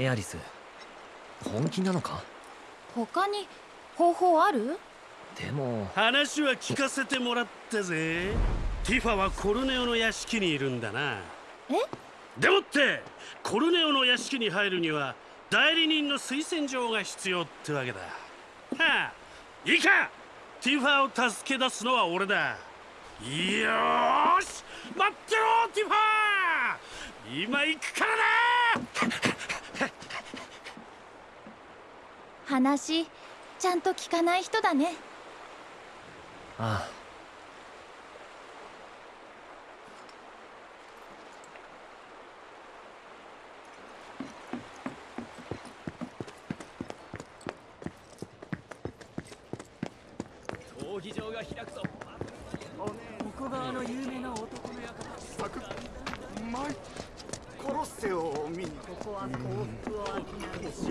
エアリス本気なのか？他に方法ある？でも話は聞かせてもらったぜ。ティファはコルネオの屋敷にいるんだな。え？でもってコルネオの屋敷に入るには代理人の推薦状が必要ってわけだ。はあいいか！ティファを助け出すのは俺だ。よーし！待ってろティファ今行くからな話ちゃんと聞かない人だね。ああ闘技場が開くぞここ側の有名な男の館サクうまいコロッセオを見にここは幸福を商うし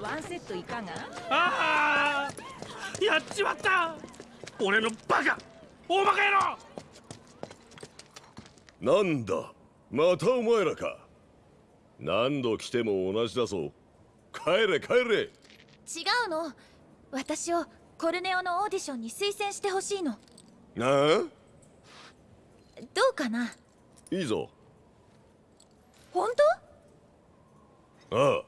ワンセットいかがああやっちまった俺のバカ。大バカ野郎。なんだ？またお前らか。何度来ても同じだぞ。帰れ帰れ。違うの。私をコルネオのオーディションに推薦してほしいの。なあ？どうかな？いいぞ。本当？ああ。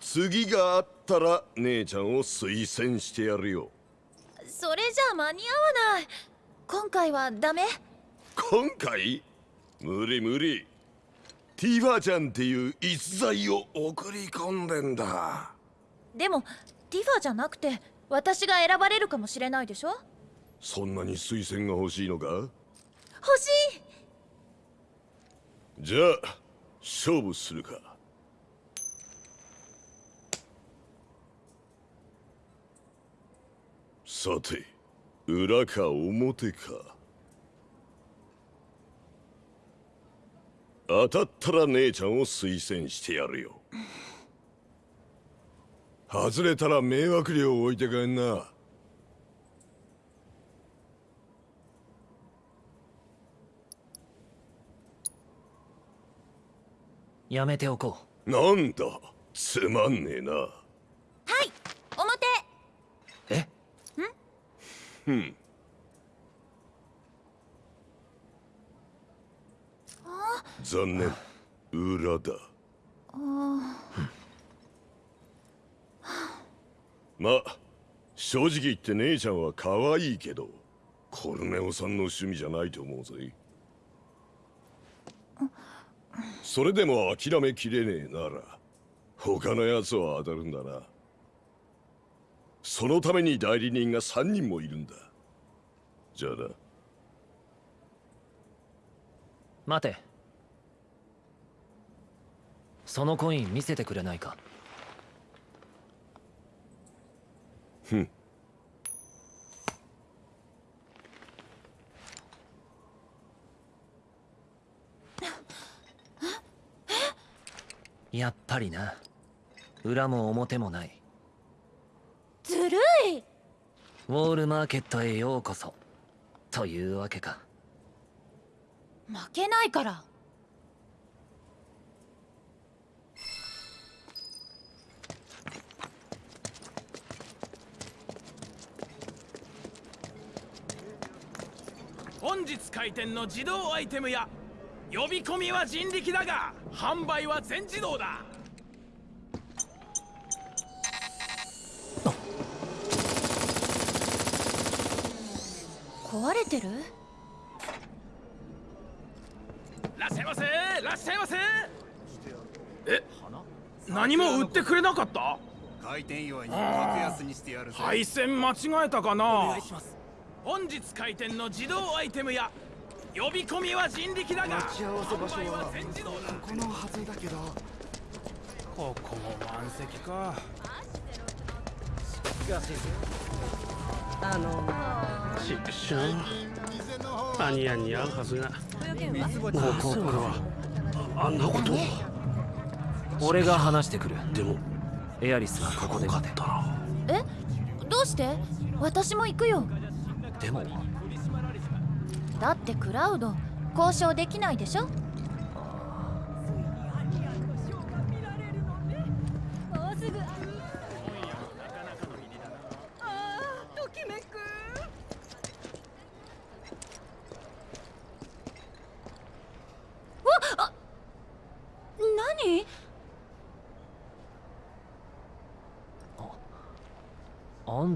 次があったら姉ちゃんを推薦してやるよそれじゃあ間に合わない。今回はダメ。今回？無理無理。ティファちゃんっていう逸材を送り込んでんだ。でもティファじゃなくて私が選ばれるかもしれないでしょ？そんなに推薦が欲しいのか？欲しい。じゃあ勝負するかさて裏か表か。当たったら姉ちゃんを推薦してやるよ。外れたら迷惑料置いてかんな。やめておこなんだつまんねえなはい表うえうん。残念。裏だ。まあ正直言って姉ちゃんは可愛いけどコルネオさんの趣味じゃないと思うぜ。それでも諦めきれねえなら他のやつは当たるんだなそのために代理人が3人もいるんだ。じゃあな。待て。そのコイン見せてくれないか。ふん。やっぱりな。裏も表もないずるい。ウォールマーケットへようこそ。というわけか。負けないから。本日開店の自動アイテムや呼び込みは人力だが販売は全自動だ壊れてる？らっしゃいませ。らっしゃいませ。え何も売ってくれなかった？開店祝いに格安にしてやるぜ。配線間違えたかな？本日開店の自動アイテムや呼び込みは人力だが待ち合わせ場所はは全自動だ。このはずだけど。ここも満席かあのし知らんアニヤンに会うはずがもうここからはああんなことを俺が話してくる。でもエアリスがここで待てえ？どうして？私も行くよ。でも。だってクラウド交渉できないでしょ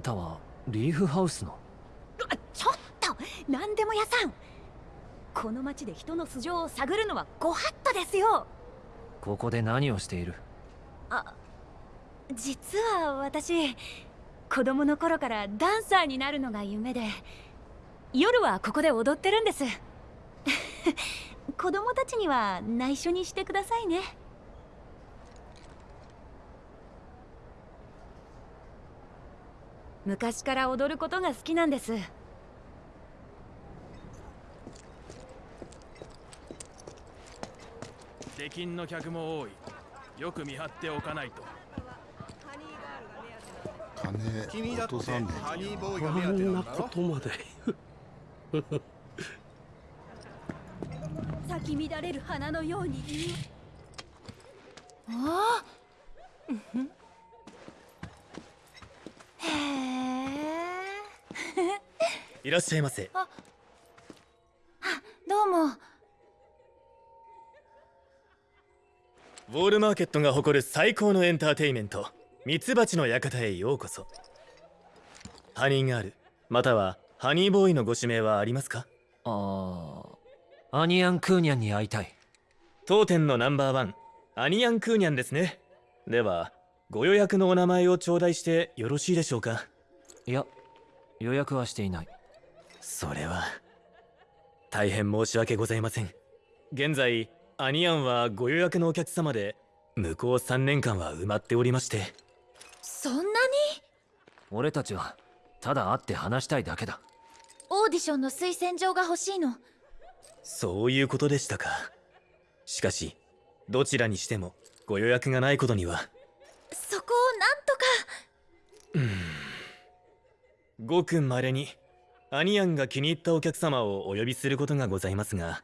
たはリーフハウスの？ちょっと何でも屋さん。この町で人の素性を探るのはご法度ですよ。ここで何をしている？あ実は私子供の頃からダンサーになるのが夢で夜はここで踊ってるんです。子供たちには内緒にしてくださいね昔から踊ることが好きなんです。出禁の客も多い。よく見張っておかないと。金落とさんでハニーボーイこが目当て。んななんだろことまで咲き乱れる花のように。ああへえいらっしゃいませ。どうも。ウォールマーケットが誇る最高のエンターテイメントミツバチの館へようこそ。ハニーガールまたはハニーボーイのご指名はありますか？ああアニアン・クーニャンに会いたい。当店のナンバーワンアニアン・クーニャンですね。ではご予約のお名前を頂戴してよろしいでしょうか？いや予約はしていないそれは。大変申し訳ございません。現在アニアンはご予約のお客様で向こう3年間は埋まっておりまして。そんなに？俺たちはただ会って話したいだけだ。オーディションの推薦状が欲しいの。そういうことでしたか。しかしどちらにしてもご予約がないことには。そこをなんとか。ごく稀にアニアンが気に入ったお客様をお呼びすることがございますが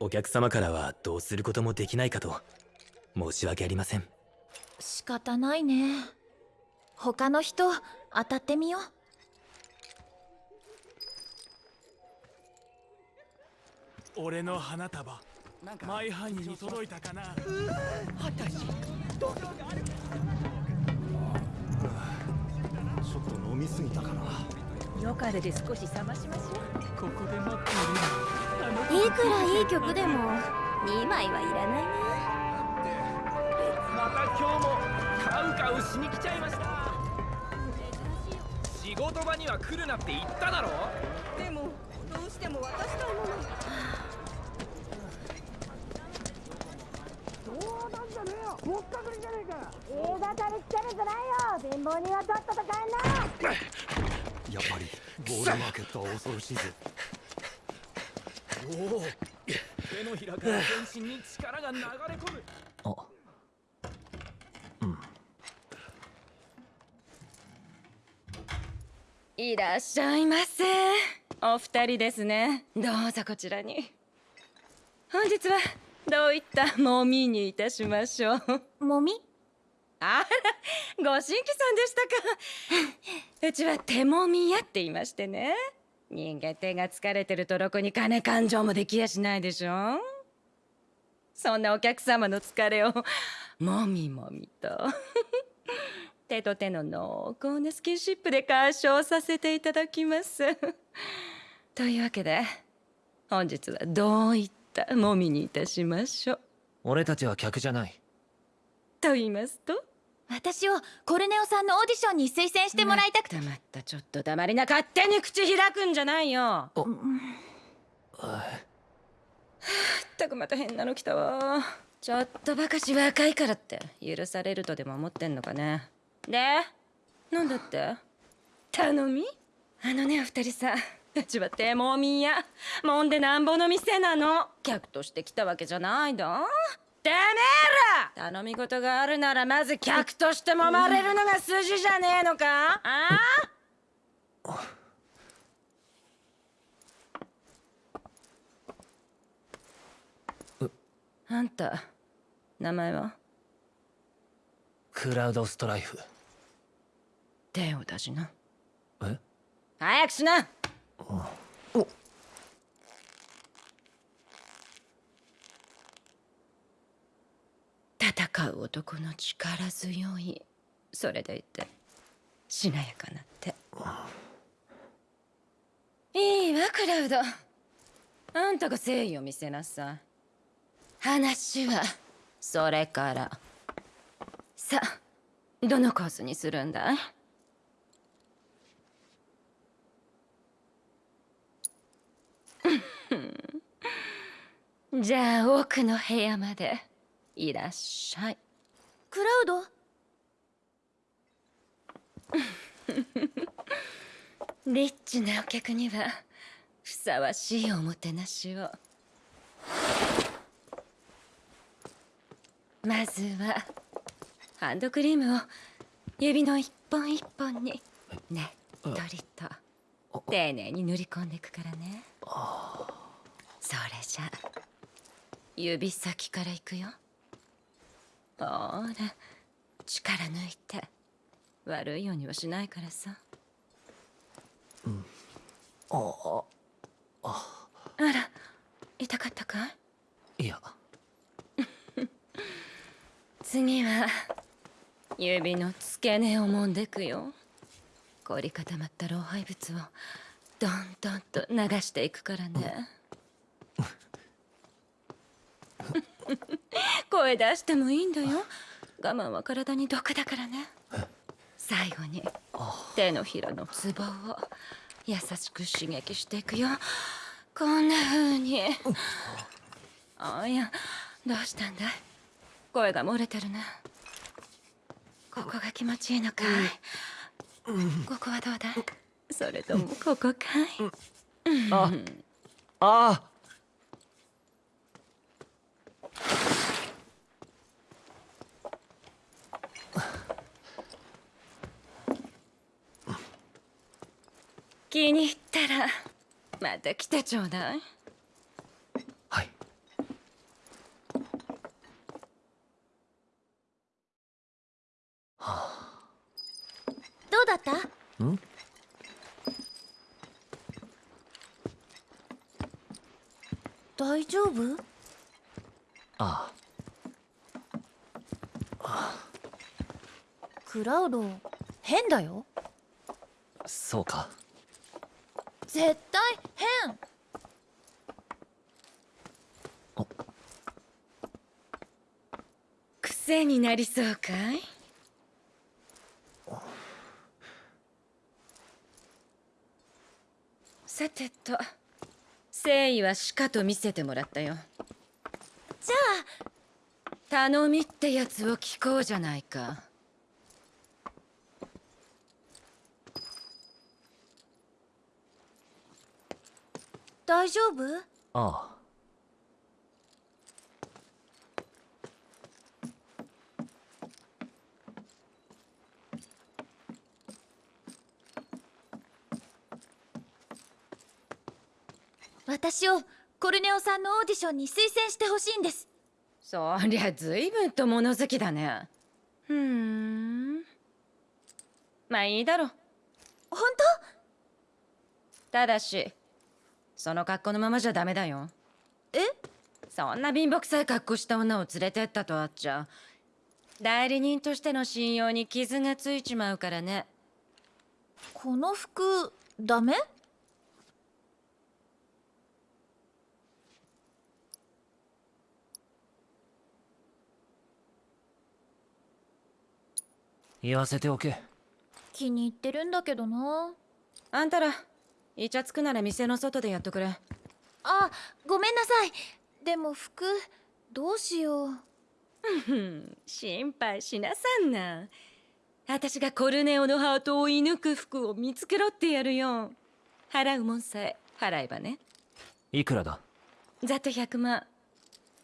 お客様からはどうすることもできないかと申し訳ありません。仕方ないね。他の人当たってみよう。俺の花束マイハニーに届いたかな。ちょっと飲みすぎたかなよかれで少し冷ましましょうここで待っているいくらいい曲でも。2枚はいらないなまた今日も。カウカウしに来ちゃいました仕事場には来るなって言っただろでも。どうしても。渡したいも。の冗談じゃねえよぼっかくりじゃねえか映画から来てるじゃないよ貧乏人はとっとと帰んなやっぱりボールマーケットは恐ろしいぜ。手のひらから全身に力が流れ込む。あ。いらっしゃいませ。お二人ですね。どうぞこちらに。本日はどういったもみにいたしましょう。もみ？あらご新規さんでしたか。うちは手もみ屋って言いましてね。人間手が疲れてるとろくに金勘定もできやしないでしょ。そんなお客様の疲れをもみもみと。手と手の濃厚なスキンシップで解消させていただきます。というわけで本日はどういったもみにいたしましょう。俺たちは客じゃない。と言いますと？私をコルネオさんのオーディションに推薦してもらいたくて。まったまったちょっと黙りな勝手に口開くんじゃないよ。ったくまた変なの来たわ。ちょっとばかし若いからって許されるとでも思ってんのかね。でなんだって？頼み？あのねお二人さ。うちは手もみや。もんでなんぼの店なの。客として来たわけじゃないだてめえら！頼み事があるならまず客として揉まれるのが筋じゃねえのか？あ？ああんた名前は？クラウドストライフ。手を出しな。え？早くしな戦う男の力強い。それでいてしなやかなって。いいわクラウド。あんたが誠意を見せなさ。い話はそれから。さあどのコースにするんだ？い じゃあ奥の部屋まで。いらっしゃい。クラウド？リッチなお客にはふさわしいおもてなしを。まずはハンドクリームを指の一本一本にねっとりと丁寧に塗り込んでいくからね。それじゃ指先からいくよほら力抜いて。悪いようにはしないからさ。ああ。ら痛かったかい？いや。次は指の付け根を揉んでくよ。凝り固まった老廃物をどんどんと流していくからね 声出してもいいんだよ。我慢は体に毒だからね。最後に手のひらのツボを優しく刺激していくよ。こんな風に。あいやどうしたんだい？声が漏れてるね。ここが気持ちいいのかい、ここはどうだい？それともここかい、ああ気に入ったらまた来てちょうだい。はい。どうだった？ん？大丈夫？あ。クラウド変だよ。そうか絶対変。癖になりそうかい？さてと誠意はしかと見せてもらったよ。じゃあ。頼みってやつを聞こうじゃないか大丈夫？ああ。私をコルネオさんのオーディションに推薦してほしいんです。そりゃ随分と物好きだね。ふーん。まあいいだろう。本ただしその格好のままじゃダメだよ。え？そんな貧乏くさい格好した女を連れてったとあっちゃ。代理人としての信用に傷がついちまうからね。当この服ダメ？言わせておけ。気に入ってるんだけどな。あんたらイチャつくなら店の外でやっとくれ。あごめんなさい。でも服どうしよう。うん心配しなさんな。私がコルネオのハートを射抜く服を見つけろってやるよ。払うもんさえ払えばね。いくらだ？ざっと100万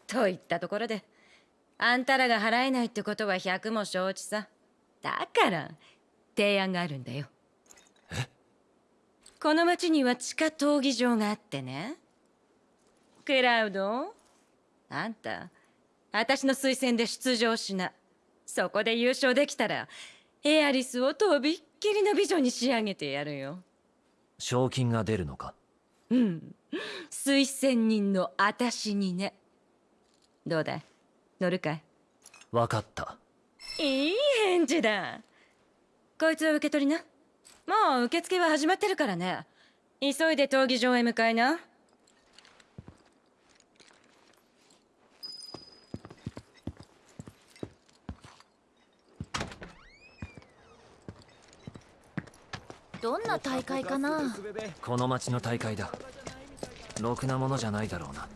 といったところであんたらが払えないってことは100も承知さ。だから提案があるんだよこの町には地下闘技場があってね。クラウド？あんた私の推薦で出場しな。そこで優勝できたらエアリスをとびっきりの美女に仕上げてやるよ。賞金が出るのか？うん。推薦人の私にね。どうだ？い乗るかい？わかった。いい返事だ。こいつは受け取りなもう受付は始まってるからね。急いで闘技場へ向かいな。どんな大会かな？この町の大会だ。ろくなものじゃないだろうな。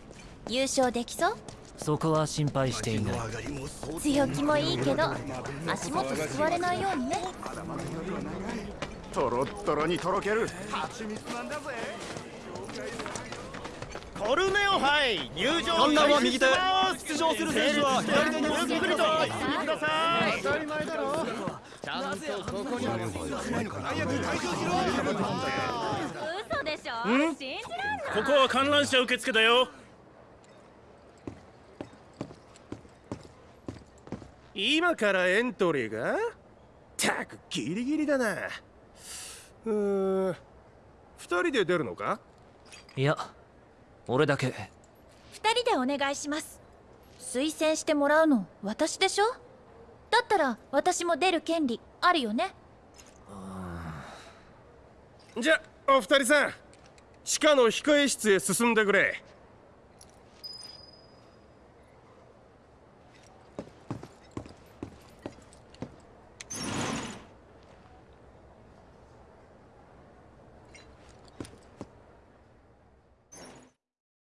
優勝できそう？そこは心配していない。強気もいいけど足元すわれないようにねトロットロにとろける。蜂蜜なんだぜ。コルネオ杯。入場観覧は右手出場する選手は左手にゆっくりとください当たり前だろちゃんとここに嘘でしょ。信じらんここは観覧車受付だよ。今からエントリーが？たくギリギリだなうーん。二人で出るのか？いや俺だけ。二人でお願いします。推薦してもらうの私でしょ？だったら私も出る権利あるよね？じゃお二人さん。地下の控え室へ進んでくれ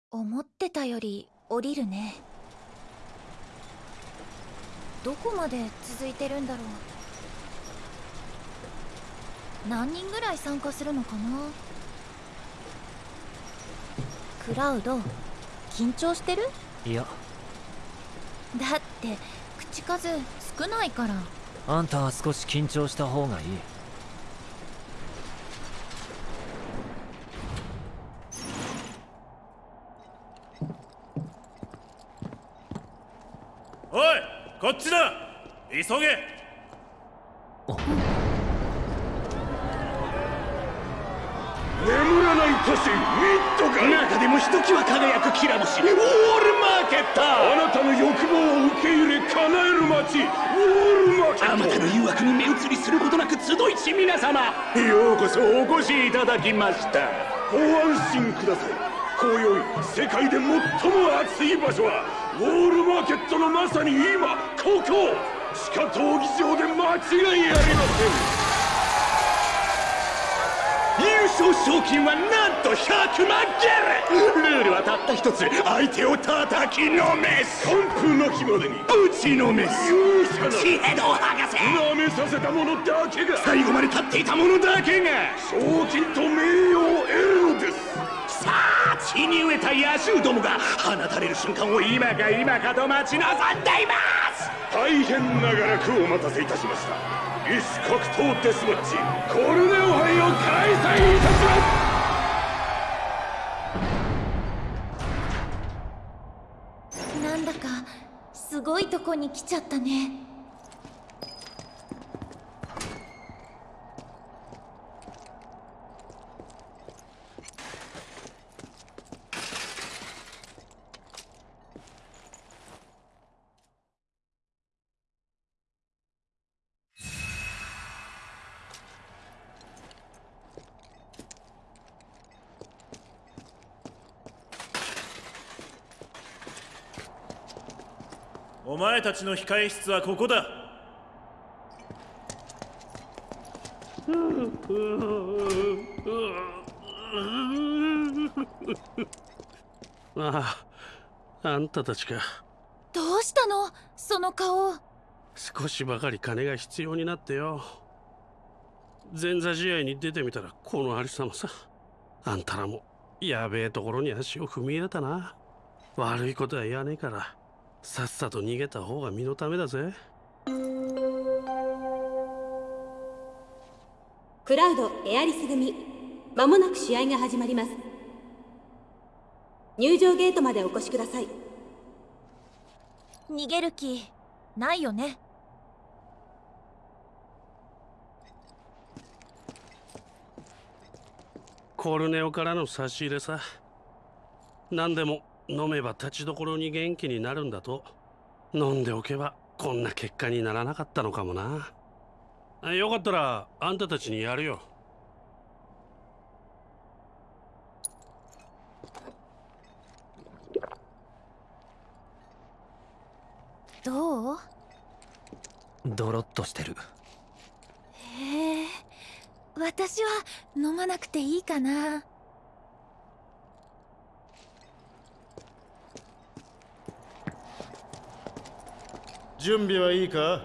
思ってたより降りるね。どこまで続いてるんだろう。何人ぐらい参加するのかな。クラウド緊張してる？いや。だって口数少ないから。あんたは少し緊張した方がいいおいこっちだ。急げ。眠らない都市ミッドガ中でもひときわ輝くきら星ウォールマーケット。あなたの欲望を受け入れ叶える街ウォールマーケット。あまたの誘惑に目移りすることなく集いし皆様。ようこそお越しいただきました。ご安心ください。今宵世界で最も熱い場所はウォールマーケットのまさに今ここ地下闘技場で間違いありません。優勝賞金はなんと100万ゲルルールはたった一つ。相手を叩きのめす。完封の日までに。ぶちのめす。勇者な血ヘドを剥がせ。舐めさせた者だけが。最後まで立っていた者だけが。賞金と名誉を得るのですさあ血に飢えた野獣どもが放たれる瞬間を今か今かと待ち望んでいます大変長らくお待たせいたしました異種格闘デスマッチコルネオ杯を開催いたしますなんだかすごいとこに来ちゃったね。たちの控え室はここだ。あああんたたちか。どうしたの？その顔。少しばかり金が必要になってよ。前座試合に出てみたらこのありさまさ。あんたらもやべえところに足を踏み入れたな。悪いことは言わねえからさっさと逃げた方が身のためだぜ。クラウドエアリス組。まもなく試合が始まります。入場ゲートまでお越しください。逃げる気ないよね。コルネオからの差し入れさ。何でも飲めば立ちどころに元気になるんだと。飲んでおけばこんな結果にならなかったのかもな。よかったらあんたたちにやるよ。どう？ドロッとしてる。へえ私は飲まなくていいかな。準備はいいか？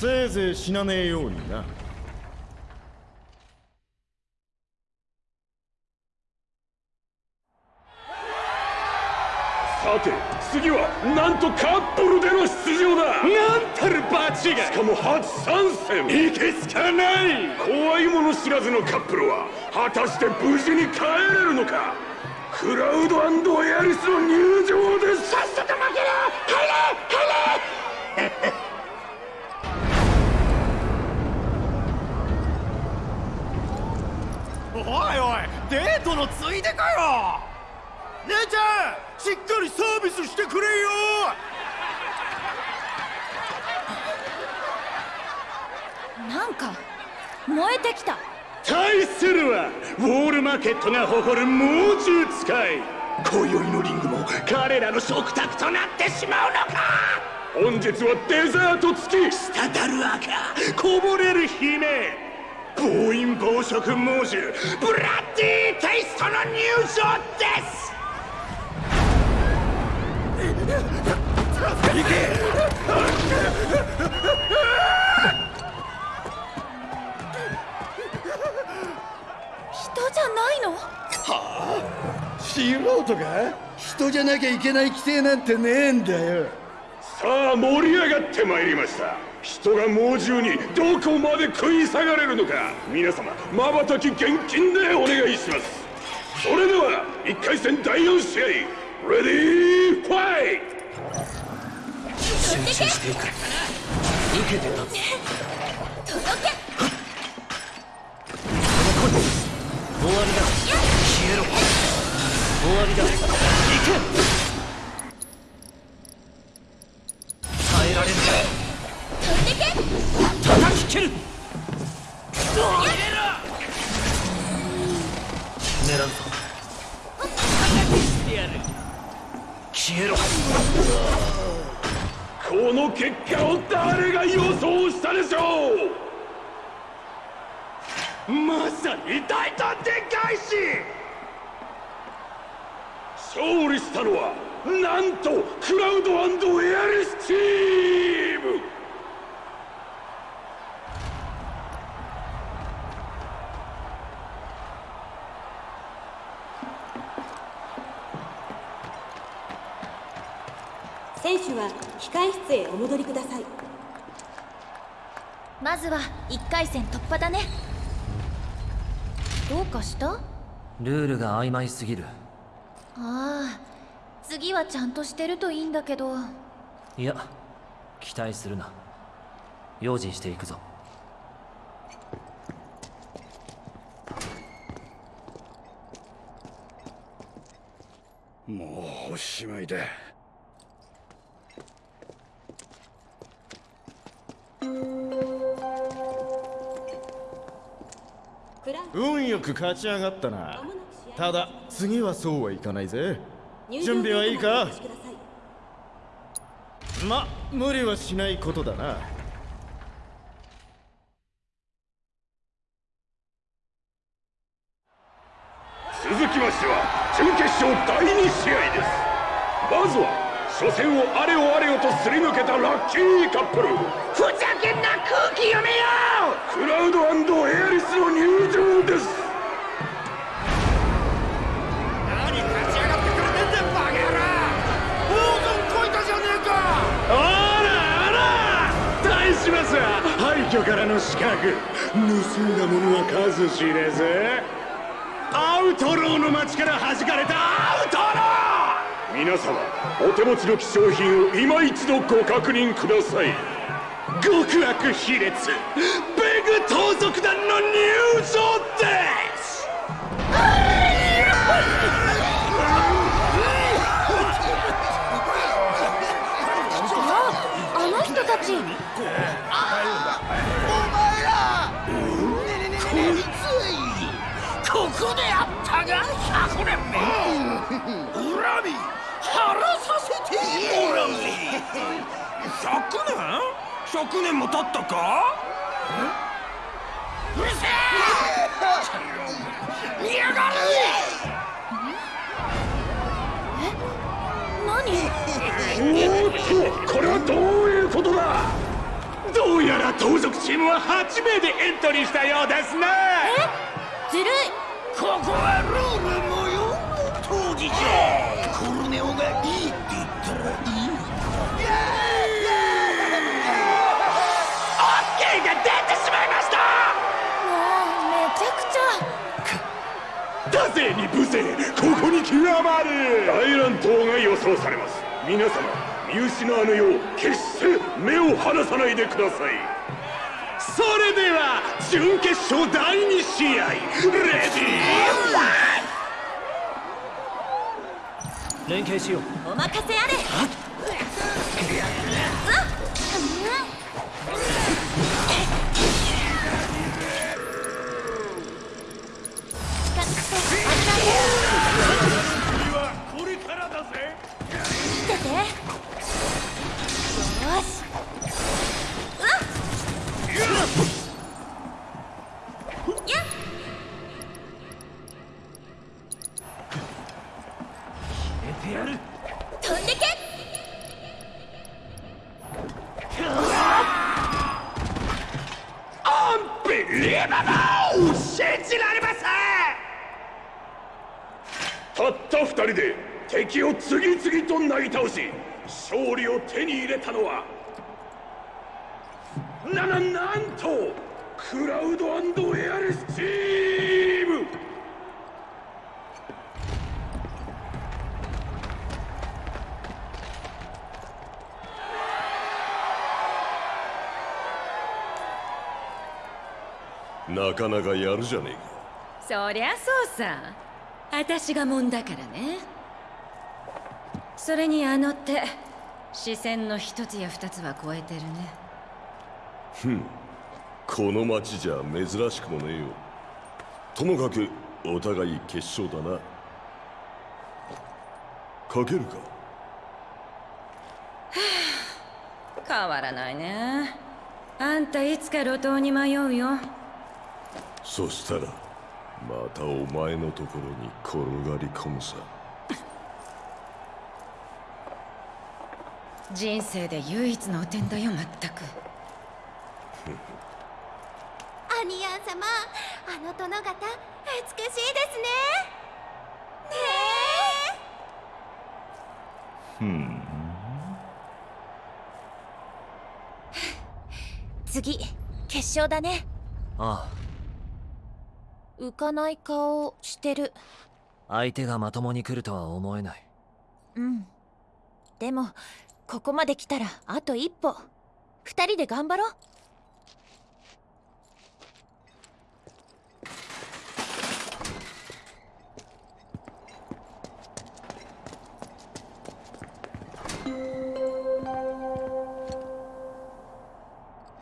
せいぜい死なねえようにな。さて次はなんとカップルでの出場だ。なんたるバチが。しかも初参戦。いけすかない。怖いもの知らずのカップルは果たして無事に帰れるのか？クラウドエアリスの入場ですさっおいおいデートのついでかよ。姉ちゃんしっかりサービスしてくれよ。なんか燃えてきた。対するはウォールマーケットが誇る猛獣使い今宵のリングも彼らの食卓となってしまうのか。本日はデザート付き。滴る赤。こぼれる姫。暴飲暴食猛獣。ブラッディテイストの入場です。行人じゃないの？はあ素人が？人じゃなきゃいけない規定なんてねえんだよ。さあ盛り上がってまいりました。人が猛獣にどこまで食い下がれるのか。皆様まばたき厳禁でお願いします。それでは1回戦第4試合レディーファイ集中していく受けて立つ。届け。終わりだ。消えろ終わりだ行け耐えられる。飛んでけ叩き切る。狙うぞ叩きしてやる。消えろこの結果を誰が予想したでしょうまさに大胆展開し勝利したのはなんとクラウドエアリスチーム!選手は控え室へお戻りください。まずは1回戦突破だね。どうかした？ルールが曖昧すぎるああ次はちゃんとしてるといいんだけど。いや期待するな。用心していくぞ。もうおしまいだ。運よく勝ち上がったなただ次はそうはいかないぜ。準備はいいか？ま無理はしないことだな。続きましては準決勝第2試合です。まずは初戦をあれよあれよとすり抜けたラッキーカップル。ふざけんな空気読めよ！クラウドエアリスの入場です廃墟からの刺客盗んだものは数知れずアウトローの街から弾かれたアウトロー!皆様お手持ちの希少品を今一度ご確認ください。極悪卑劣ベグ盗賊団の入場です!あの人たち。ここであったが100年目恨神晴らさせてもらうぜ100年 ?100 年も経ったか？うるせえ！やがる！何？おーっとこれはどういうことだ？どうやら盗賊チームは8名でエントリーしたようですね。ずるい。ここはルーコルネオがいいって言ったらいいのオッケーが出てしまいましたもうめちゃくちゃ。だぜに無勢ここに極まる大乱闘が予想されます。皆様見失わぬよう決して目を離さないでください。それでは準決勝第2試合。レディー。連携しよう。お任せあれ。これからだぜ。見て敵を次々となぎ倒し勝利を手に入れたのはなななんとクラウドエアレスチーム!なかなかやるじゃねえか。そりゃそうさ。私がもんだからねそれにあの手視線の一つや二つは超えてるね。ふんこの町じゃ珍しくもねえよ。ともかくお互い決勝だな。かけるか。変わらないね。あんたいつか路頭に迷うよ。そしたらまたお前のところに転がり込むさ人生で唯一の汚点だよまったく。アニヤン様あの殿方美しいですね。ねふん。え次決勝だね。あ浮かない顔してる。あ相手がまともに来るとは思えない。うん。でもここまで来たらあと一歩。二人で頑張ろう。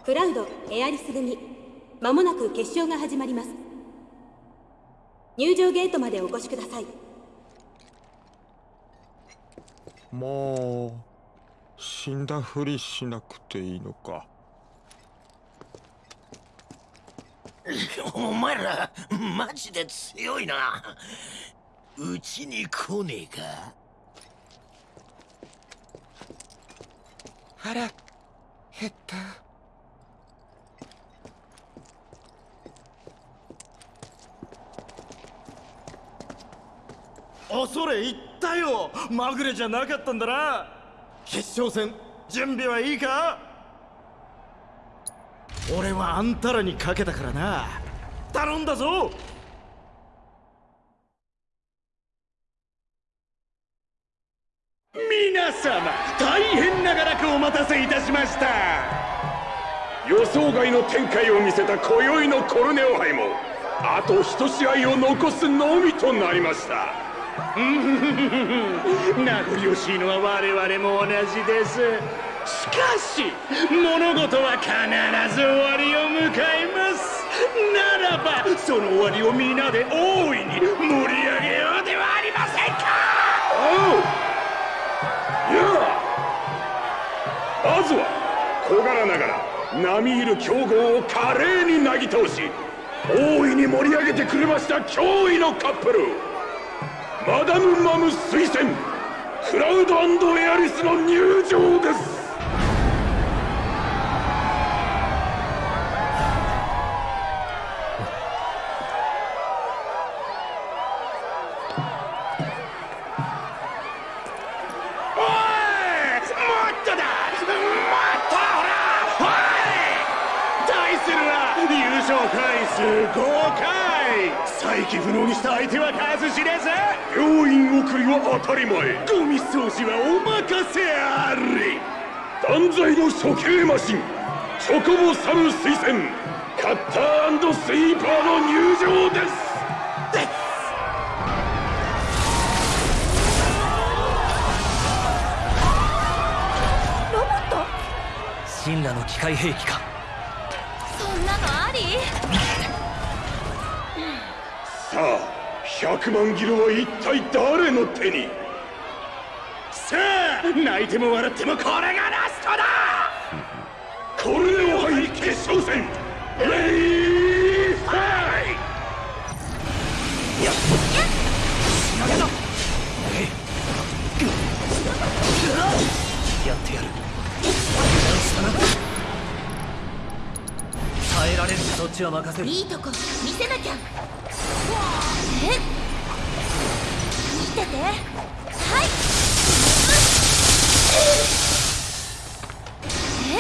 クラウドエアリス組。まもなく決勝が始まります。入場ゲートまでお越しください。もう死んだふりしなくていいのか。お前らマジで強いな。うちに来ねえか。腹減った。恐れ入ったよ。まぐれじゃなかったんだな決勝戦。準備はいいか？俺はあんたらにかけたからな。頼んだぞ！皆様大変長らくお待たせいたしました。予想外の展開を見せた今宵のコルネオ杯もあと一試合を残すのみとなりました。名残惜しいのは我々も同じです。しかし物事は必ず終わりを迎えます。ならばその終わりを皆で大いに盛り上げようではありませんか。おう。やまずは小柄ながら並みいる強豪を華麗になぎ倒し大いに盛り上げてくれました驚異のカップル。マダム・マム推薦クラウドエアリスの入場です。回数5回再起不能にした相手は数知れず病院送りは当たり前ゴミ掃除はお任せあれ断罪の処刑マシンチョコボサム推薦カッタースイーパーの入場ですロボット？神羅の機械兵器かそんなのありさあ100万ギロは一体誰の手に？さあ泣いても笑ってもこれがラストだ！コルネオ杯決勝戦！レディーファイやっやだやってやる。耐えられるそっちは任せる。いいとこ見せなきゃえ？見てて。はい。え？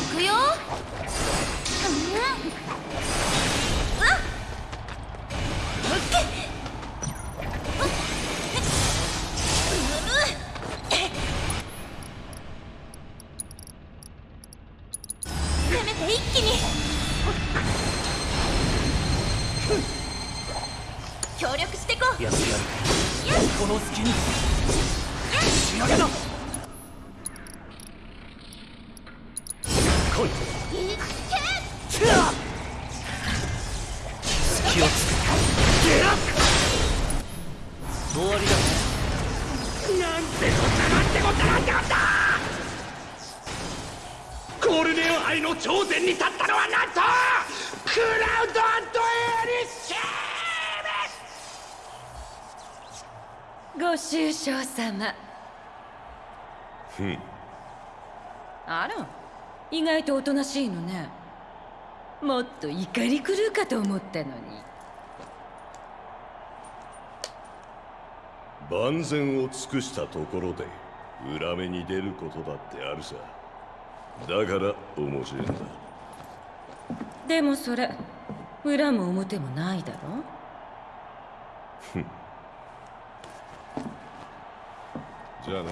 いくよ。協力してこう。やってやるこの隙に。仕上げだご愁傷様。ふん。あら意外とおとなしいのね。もっと怒り狂うかと思ったのに。万全を尽くしたところで裏目に出ることだってあるさ。だから面白いんだ。でもそれ裏も表もないだろ？ふんじゃあな。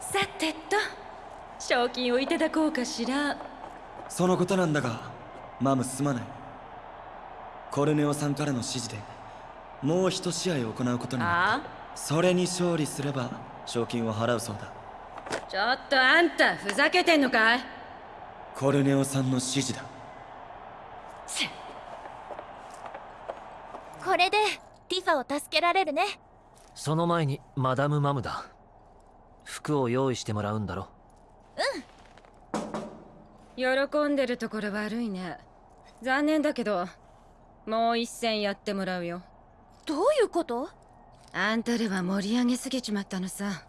さてと。賞金をいただこうかしら。そのことなんだがマムすまない。コルネオさんからの指示でもう一試合行うことになった。それに勝利すれば賞金を払うそうだ。ちょっとあんたふざけてんのかい。コルネオさんの指示だ。これでティファを助けられるねその前にマダム・マムだ。服を用意してもらうんだろ喜んでるところ悪いね。残念だけどもう一戦やってもらうよ。どういうこと？あんたらは盛り上げすぎちまったのさ。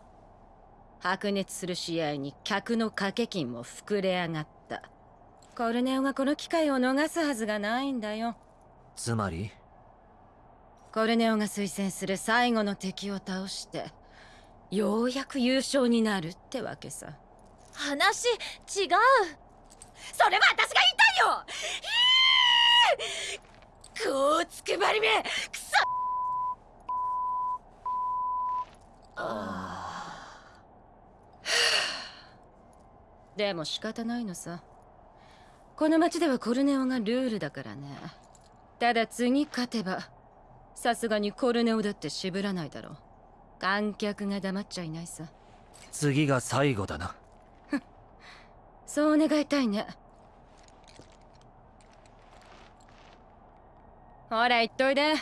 白熱する試合に客の掛け金も膨れ上がった。コルネオがこの機会を逃すはずがないんだよ。つまり？コルネオが推薦する最後の敵を倒してようやく優勝になるってわけさ。話違う。それは私が言いたいよ。こうつくばりめ。くそ。でも仕方ないのさ。この町ではコルネオがルールだからね。ただ次勝てばさすがにコルネオだって渋らないだろう。観客が黙っちゃいないさ。次が最後だな。そう願いたいね。ほら言っといで。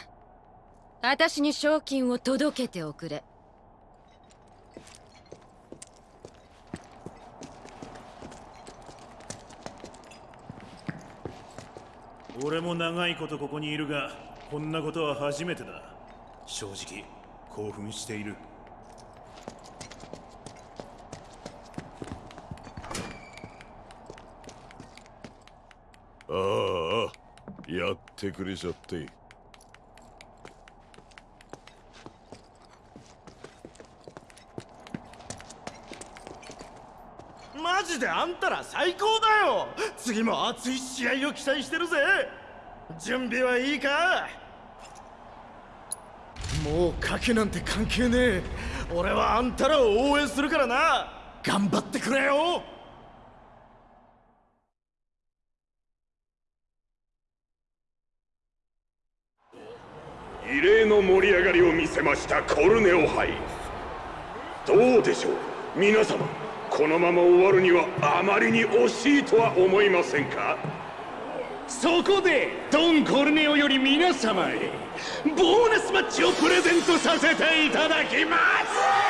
私に賞金を届けておくれ。俺も長いことここにいるがこんなことは初めてだ。正直興奮している。ああやってくれちゃって。マジであんたら最高だよ。次も熱い試合を期待してるぜ。準備はいいか？もう賭けなんて関係ねえ。俺はあんたらを応援するからな。頑張ってくれよ。異例の盛り上がりを見せましたコルネオ杯。どうでしょう？皆様このまま終わるにはあまりに惜しいとは思いませんか？そこでドン・コルネオより皆様へボーナスマッチをプレゼントさせていただきます。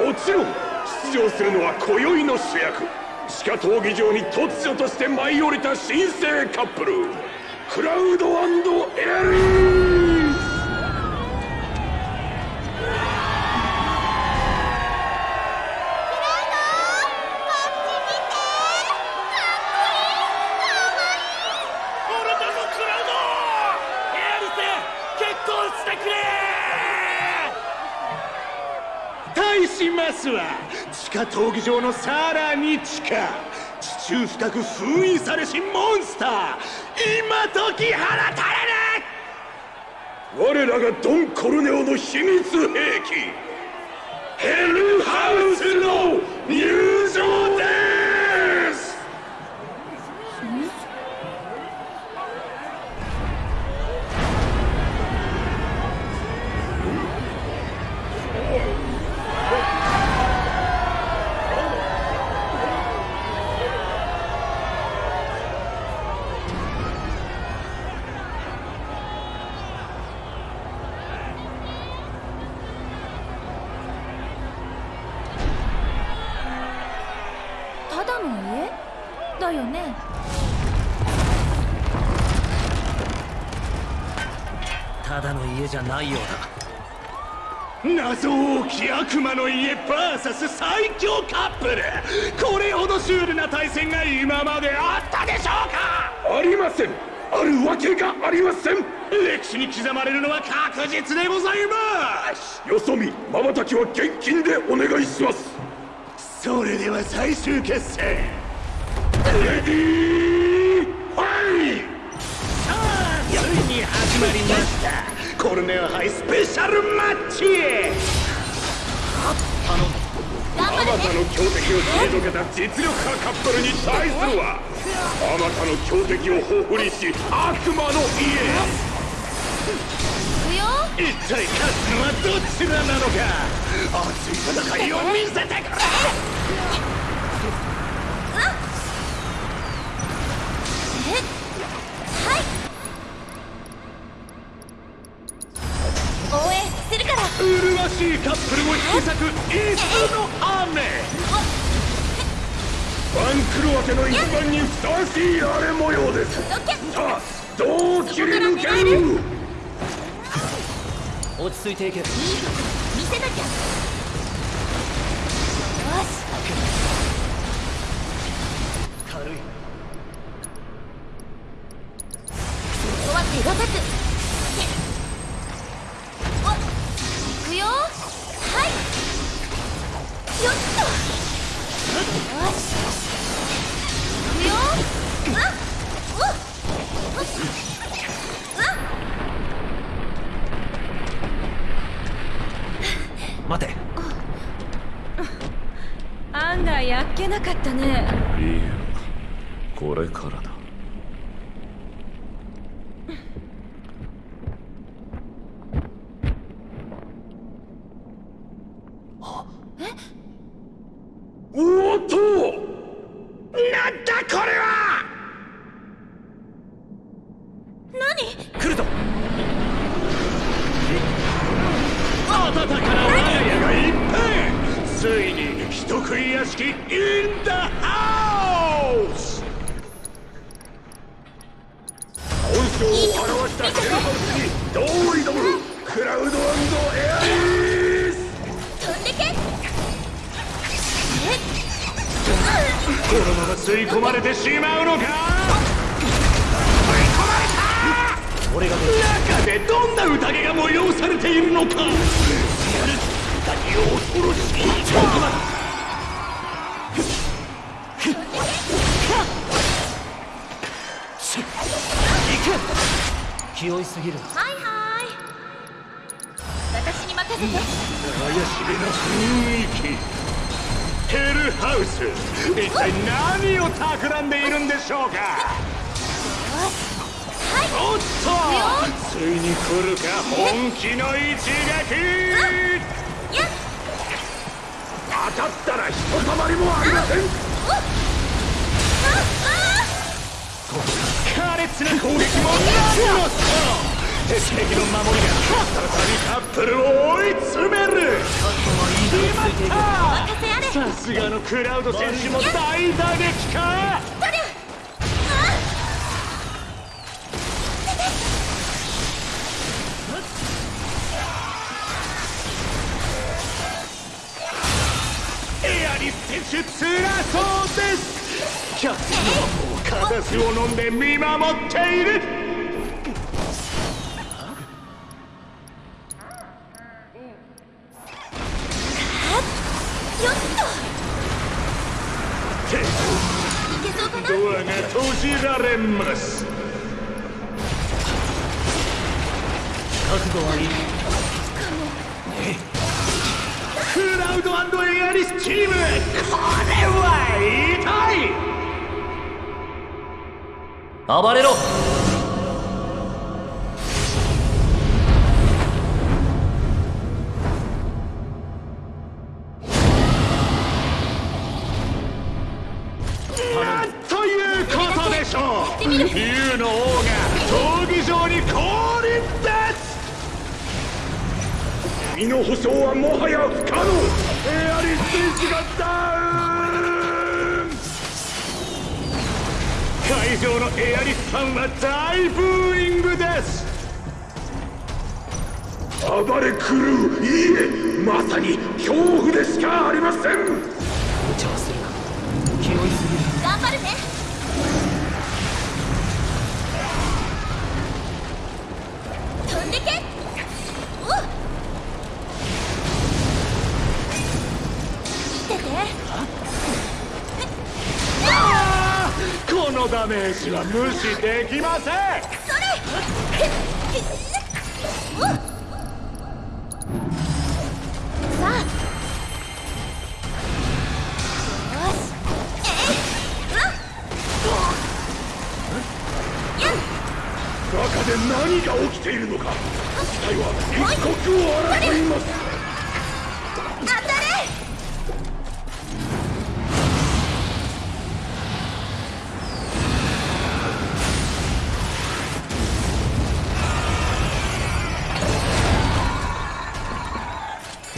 もちろん出場するのは今宵の主役。地下闘技場に突如として舞い降りた新生カップル。クラウドエリー。闘技場のさらに地下地中深く封印されしモンスター今解き放たれる！我らがドン・コルネオの秘密兵器ヘルハウスの入場ないようだ。謎多き悪魔の家 VS 最強カップル。これほどシュールな対戦が今まであったでしょうか？ありません。あるわけがありません。歴史に刻まれるのは確実でございます。よそ見瞬きは現金でお願いします。それでは最終決戦。レディーファイさあついに始まりましたコルネオ杯スペシャルマッチあまたの強敵を退けた実力派カップルに対するはあまたの強敵を彷彿にし悪魔の家行くよ。一体勝つのはどちらなのか。熱い戦いを見せてくれ麗しいカップルも引き裂くイスの雨番狂わせの一番にふさわしい荒れ模様です。さあどう切り抜ける？落ち着いていけ。見せなきゃ。よし。軽いのか？吸い込まれた俺が中でどんな宴が催されているのか？何を恐ろしい。気負いすぎるはいはい。私に任せて。怪しげな雰囲気ヘルハウス。一体何を企んでいるんでしょうか？おっと！ついに来るか本気の一撃！当たったらひとたまりもありません！苛烈な攻撃も何のそう鉄壁の守りが再びカップルを追い詰める。さすがのクラウド選手も大打撃か。エアリス選手辛そうです。キャプテンはもうカタスを飲んで見守っているます覚悟はいい。クラウドエアリスチーム。これは痛い。暴れろ。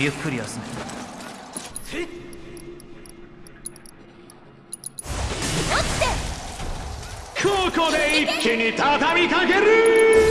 ゆっくり休め。ここで一気に畳みかける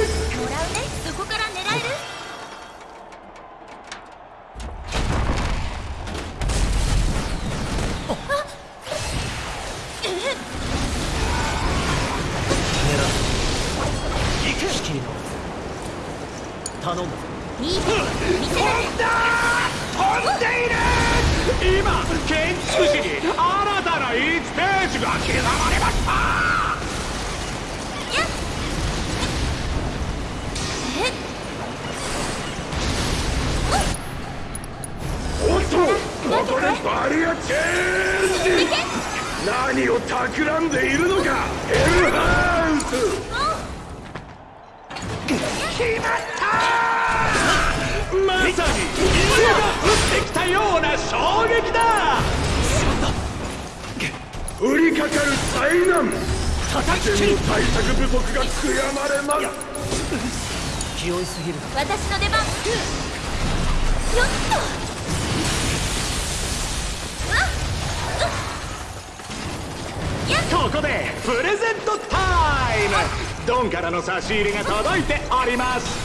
ンからの差し入れが届いております。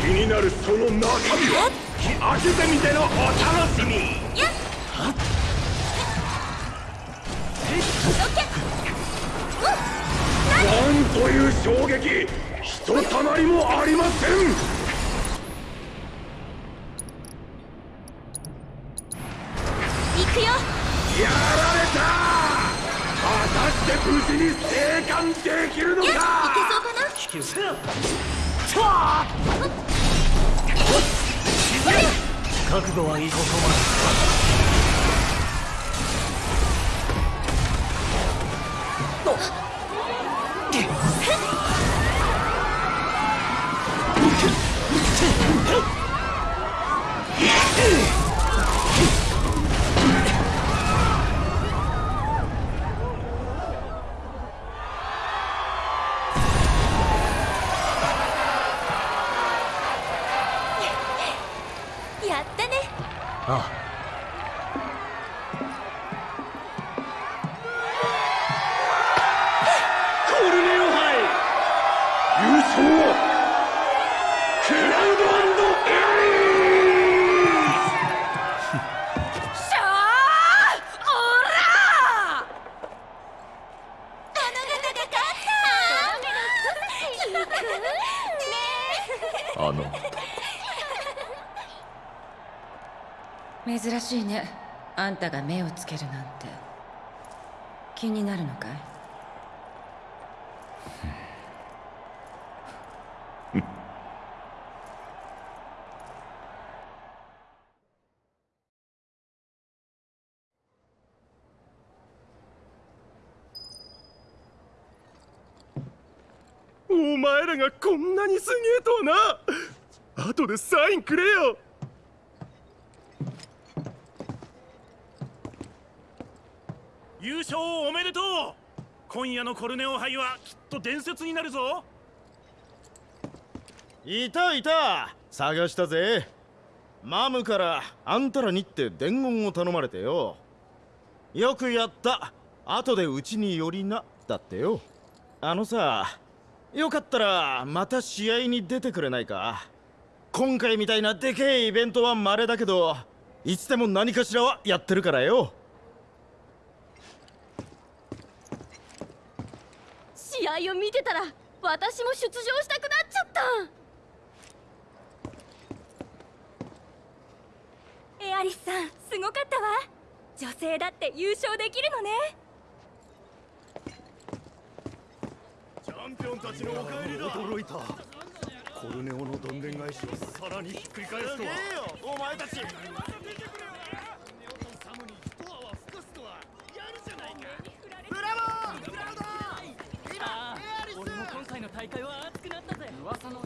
気になるその中身は開けてみてのお楽しみ。なんという衝撃ひとたまりもありません覚悟はたが目をつけるなんて。気になるのかい？お前らがこんなにすげえとはな。後でサインくれよ優勝おめでとう。今夜のコルネオ杯はきっと伝説になるぞ。いたいた。探したぜ。マムからあんたらにって伝言を頼まれてよ。よくやった。後でうちに寄りなだってよ。あのさよかったらまた試合に出てくれないか。今回みたいなでけえイベントは稀だけどいつでも何かしらはやってるからよ試合を見てたら私も出場したくなっちゃった。エアリスさんすごかったわ。女性だって優勝できるのね。チャンピオンたちのお帰りだ。驚いた。コルネオのどんでん返しをさらにひっくり返すとは。お前たち俺も今回の大会は熱くなったぜ。噂の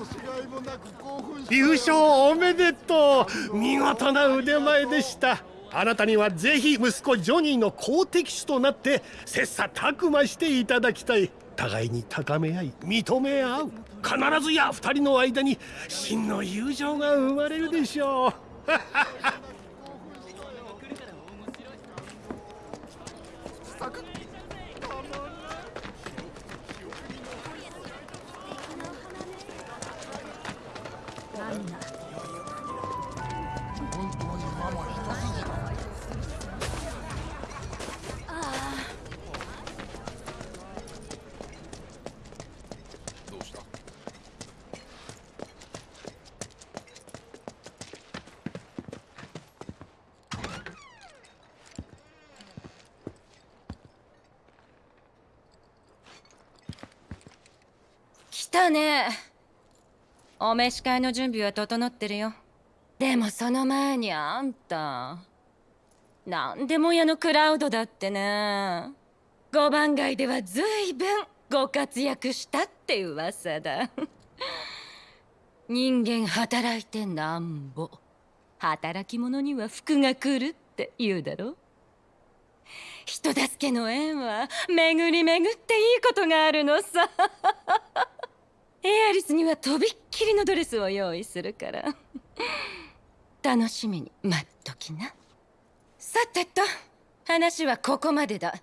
違いもなく興奮し優勝おめでとう。見事な腕前でした。あなたにはぜひ息子ジョニーの好敵手となって切磋琢磨していただきたい。互いに高め合い認め合う。必ずや二人の間に真の友情が生まれるでしょうね。お召し替えの準備は整ってるよ。でもその前にあんたなんでも屋のクラウドだってね。五番街では随分ご活躍したって噂だ。人間働いてなんぼ働き者には福が来るって言うだろ。人助けの縁は巡り巡っていいことがあるのさ。エアリスにはとびっきりのドレスを用意するから。楽しみに待っときな。さてと話はここまでだ。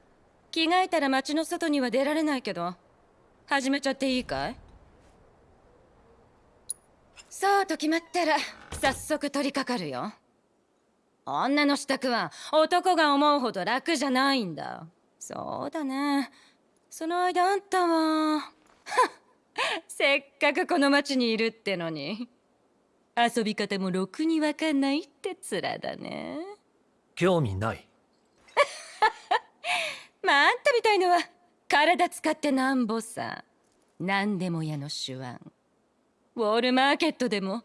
着替えたら街の外には出られないけど。始めちゃっていいかい？そうと決まったら早速取り掛かるよ。女の支度は男が思うほど楽じゃないんだ。そうだね。その間あんたははっ せっかくこの町にいるってのに。遊び方もろくにわかんないって面だね。興味ない。まああんたみたいのは体使ってなんぼさ。何でも屋の手腕ウォールマーケットでも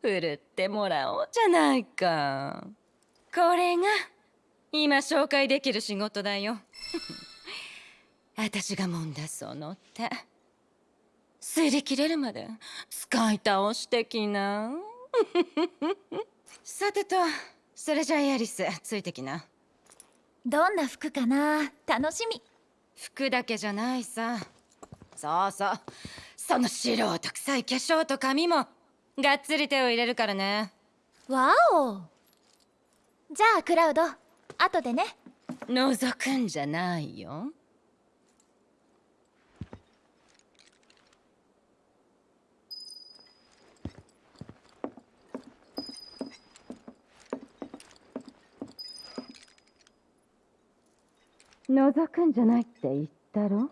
振るってもらおうじゃないか。これが今紹介できる仕事だよ。私がもんだその手擦り切れるまで使い倒してきな。さてとそれじゃあエアリスついてきな。どんな服かな？楽しみ。服だけじゃないさ。そうそう。その素人臭い化粧と髪もがっつり手を入れるからね。わお。じゃあクラウド後でね。覗くんじゃないよ覗くんじゃないって言ったろ？